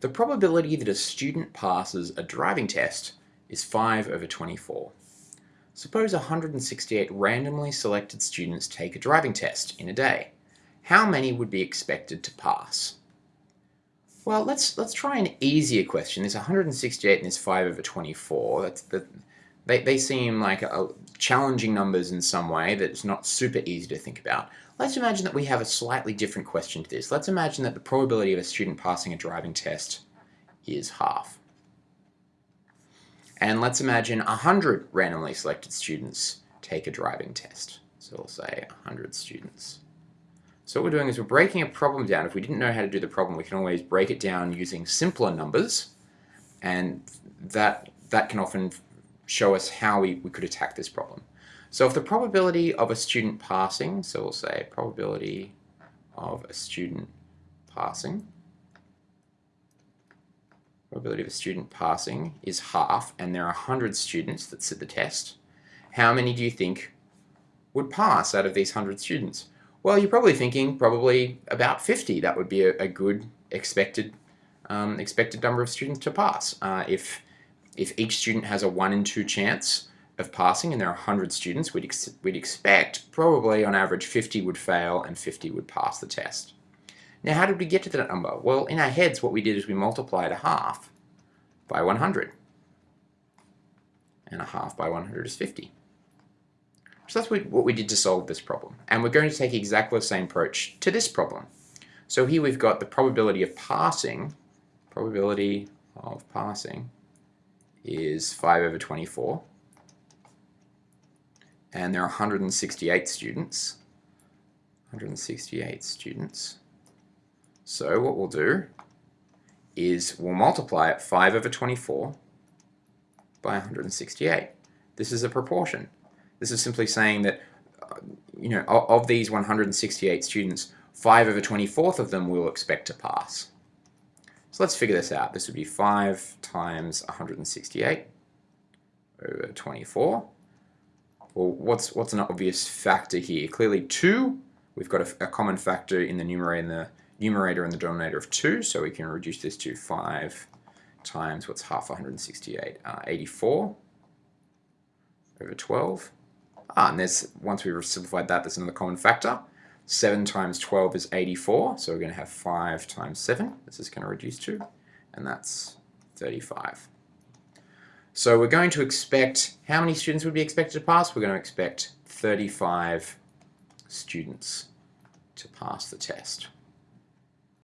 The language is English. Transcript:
The probability that a student passes a driving test is 5 over 24. Suppose 168 randomly selected students take a driving test in a day. How many would be expected to pass? Well, let's let's try an easier question. There's 168 and there's 5 over 24. That's the, they, they seem like a, challenging numbers in some way that's not super easy to think about. Let's imagine that we have a slightly different question to this. Let's imagine that the probability of a student passing a driving test is half. And let's imagine 100 randomly selected students take a driving test. So we'll say 100 students. So what we're doing is we're breaking a problem down. If we didn't know how to do the problem, we can always break it down using simpler numbers. And that, that can often show us how we, we could attack this problem. So if the probability of a student passing, so we'll say probability of a student passing probability of a student passing is half and there are 100 students that sit the test, how many do you think would pass out of these 100 students? Well, you're probably thinking probably about 50. That would be a, a good expected um, expected number of students to pass. Uh, if, if each student has a 1 in 2 chance of passing and there are 100 students, we'd, ex we'd expect probably on average 50 would fail and 50 would pass the test. Now how did we get to that number? Well, in our heads what we did is we multiplied a half by 100. And a half by 100 is 50. So that's what we did to solve this problem. And we're going to take exactly the same approach to this problem. So here we've got the probability of passing, probability of passing is 5 over 24. And there are 168 students. 168 students. So what we'll do is we'll multiply it 5 over 24 by 168. This is a proportion. This is simply saying that, uh, you know, of, these 168 students, 5 over 24th of them we'll expect to pass. So let's figure this out. This would be 5 times 168 over 24. Well, what's, what's an obvious factor here? Clearly 2. We've got a, a common factor in the numerator and the numerator and the denominator of 2, so we can reduce this to 5 times what's half 168, uh, 84 over 12. Ah, and there's, once we've simplified that, there's another common factor. 7 times 12 is 84, so we're going to have 5 times 7. This is going to reduce to, and that's 35. So we're going to expect, how many students would be expected to pass? We're going to expect 35 students to pass the test.